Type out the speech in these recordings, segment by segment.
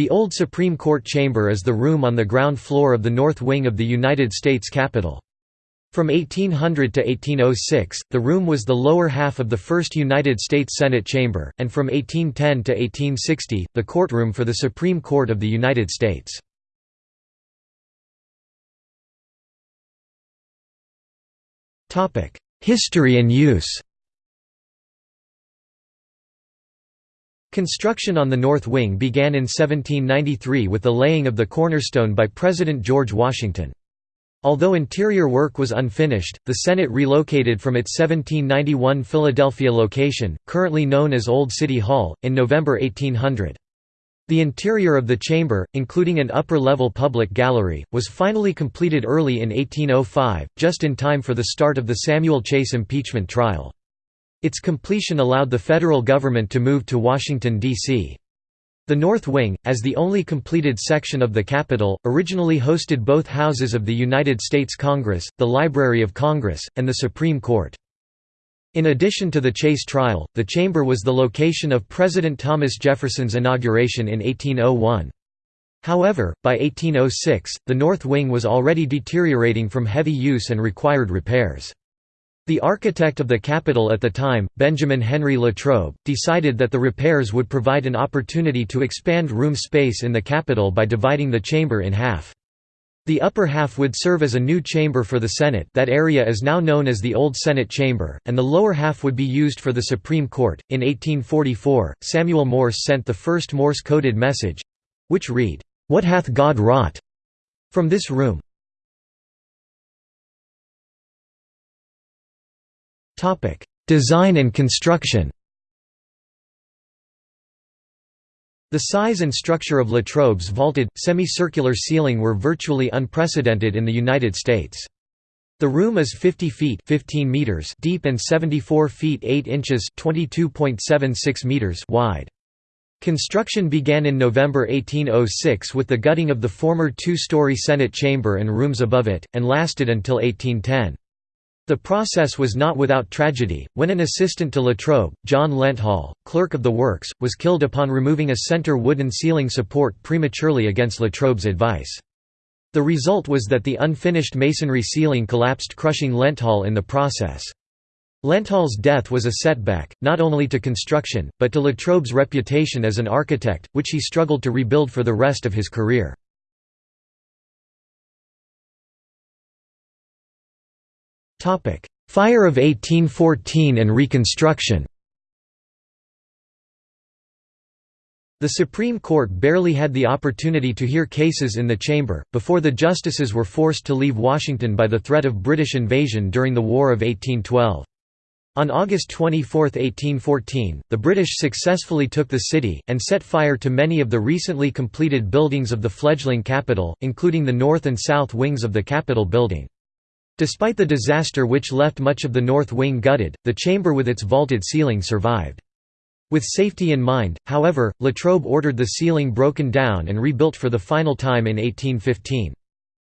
The old Supreme Court chamber is the room on the ground floor of the north wing of the United States Capitol. From 1800 to 1806, the room was the lower half of the first United States Senate chamber, and from 1810 to 1860, the courtroom for the Supreme Court of the United States. History and use Construction on the north wing began in 1793 with the laying of the cornerstone by President George Washington. Although interior work was unfinished, the Senate relocated from its 1791 Philadelphia location, currently known as Old City Hall, in November 1800. The interior of the chamber, including an upper-level public gallery, was finally completed early in 1805, just in time for the start of the Samuel Chase impeachment trial. Its completion allowed the federal government to move to Washington, D.C. The North Wing, as the only completed section of the Capitol, originally hosted both houses of the United States Congress, the Library of Congress, and the Supreme Court. In addition to the Chase trial, the chamber was the location of President Thomas Jefferson's inauguration in 1801. However, by 1806, the North Wing was already deteriorating from heavy use and required repairs. The architect of the Capitol at the time, Benjamin Henry Latrobe, decided that the repairs would provide an opportunity to expand room space in the Capitol by dividing the chamber in half. The upper half would serve as a new chamber for the Senate that area is now known as the Old Senate Chamber, and the lower half would be used for the Supreme Court. In 1844, Samuel Morse sent the first Morse-coded message—which read, "'What hath God wrought?' from this room. Design and construction The size and structure of Latrobe's vaulted, semicircular ceiling were virtually unprecedented in the United States. The room is 50 feet 15 meters deep and 74 feet 8 inches 22.76 meters wide. Construction began in November 1806 with the gutting of the former two-story Senate chamber and rooms above it, and lasted until 1810. The process was not without tragedy, when an assistant to Latrobe, John Lenthall, clerk of the works, was killed upon removing a center wooden ceiling support prematurely against Latrobe's advice. The result was that the unfinished masonry ceiling collapsed crushing Lenthall in the process. Lenthall's death was a setback, not only to construction, but to Latrobe's reputation as an architect, which he struggled to rebuild for the rest of his career. Fire of 1814 and Reconstruction The Supreme Court barely had the opportunity to hear cases in the chamber, before the justices were forced to leave Washington by the threat of British invasion during the War of 1812. On August 24, 1814, the British successfully took the city, and set fire to many of the recently completed buildings of the fledgling capital, including the north and south wings of the Capitol building. Despite the disaster which left much of the north wing gutted, the chamber with its vaulted ceiling survived. With safety in mind, however, Latrobe ordered the ceiling broken down and rebuilt for the final time in 1815.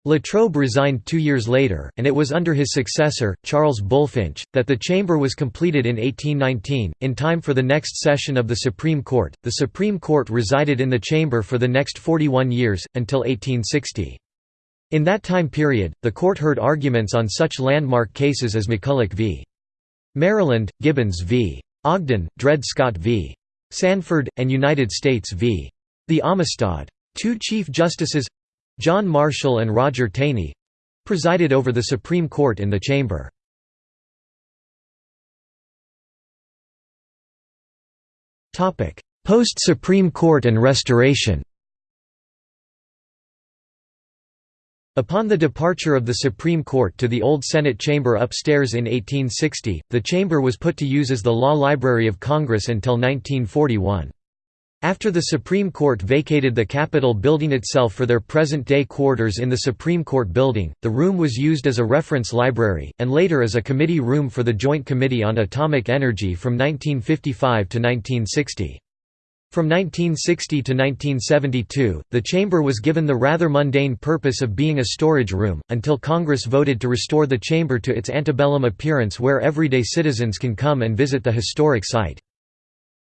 Latrobe resigned two years later, and it was under his successor, Charles Bulfinch, that the chamber was completed in 1819, in time for the next session of the Supreme Court. The Supreme Court resided in the chamber for the next 41 years, until 1860. In that time period, the court heard arguments on such landmark cases as McCulloch v. Maryland, Gibbons v. Ogden, Dred Scott v. Sandford, and United States v. The Amistad. Two Chief Justices—John Marshall and Roger Taney—presided over the Supreme Court in the chamber. Post-Supreme Court and Restoration Upon the departure of the Supreme Court to the old Senate chamber upstairs in 1860, the chamber was put to use as the Law Library of Congress until 1941. After the Supreme Court vacated the Capitol building itself for their present-day quarters in the Supreme Court building, the room was used as a reference library, and later as a committee room for the Joint Committee on Atomic Energy from 1955 to 1960. From 1960 to 1972, the chamber was given the rather mundane purpose of being a storage room, until Congress voted to restore the chamber to its antebellum appearance where everyday citizens can come and visit the historic site.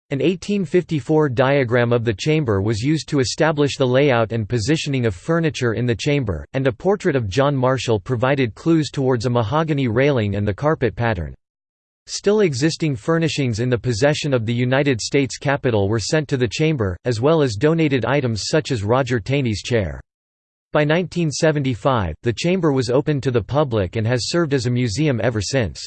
An 1854 diagram of the chamber was used to establish the layout and positioning of furniture in the chamber, and a portrait of John Marshall provided clues towards a mahogany railing and the carpet pattern. Still existing furnishings in the possession of the United States Capitol were sent to the chamber, as well as donated items such as Roger Taney's chair. By 1975, the chamber was open to the public and has served as a museum ever since.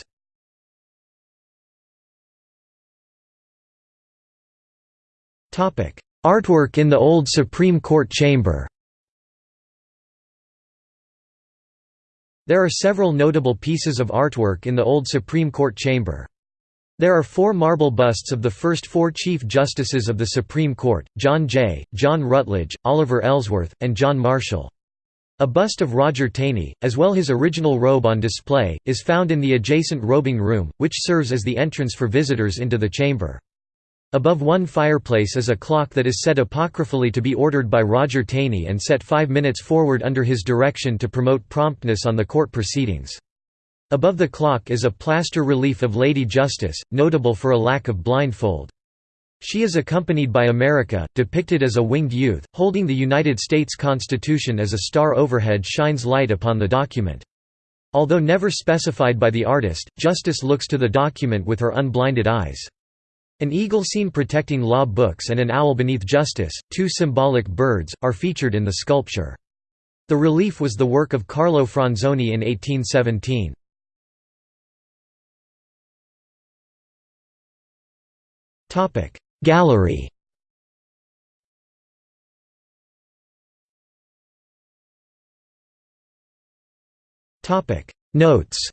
Artwork in the Old Supreme Court Chamber There are several notable pieces of artwork in the Old Supreme Court chamber. There are four marble busts of the first four Chief Justices of the Supreme Court, John Jay, John Rutledge, Oliver Ellsworth, and John Marshall. A bust of Roger Taney, as well his original robe on display, is found in the adjacent robing room, which serves as the entrance for visitors into the chamber. Above one fireplace is a clock that is said apocryphally to be ordered by Roger Taney and set five minutes forward under his direction to promote promptness on the court proceedings. Above the clock is a plaster relief of Lady Justice, notable for a lack of blindfold. She is accompanied by America, depicted as a winged youth, holding the United States Constitution as a star overhead shines light upon the document. Although never specified by the artist, Justice looks to the document with her unblinded eyes. An eagle seen protecting law books and an owl beneath justice, two symbolic birds, are featured in the sculpture. The relief was the work of Carlo Franzoni in 1817. Gallery Notes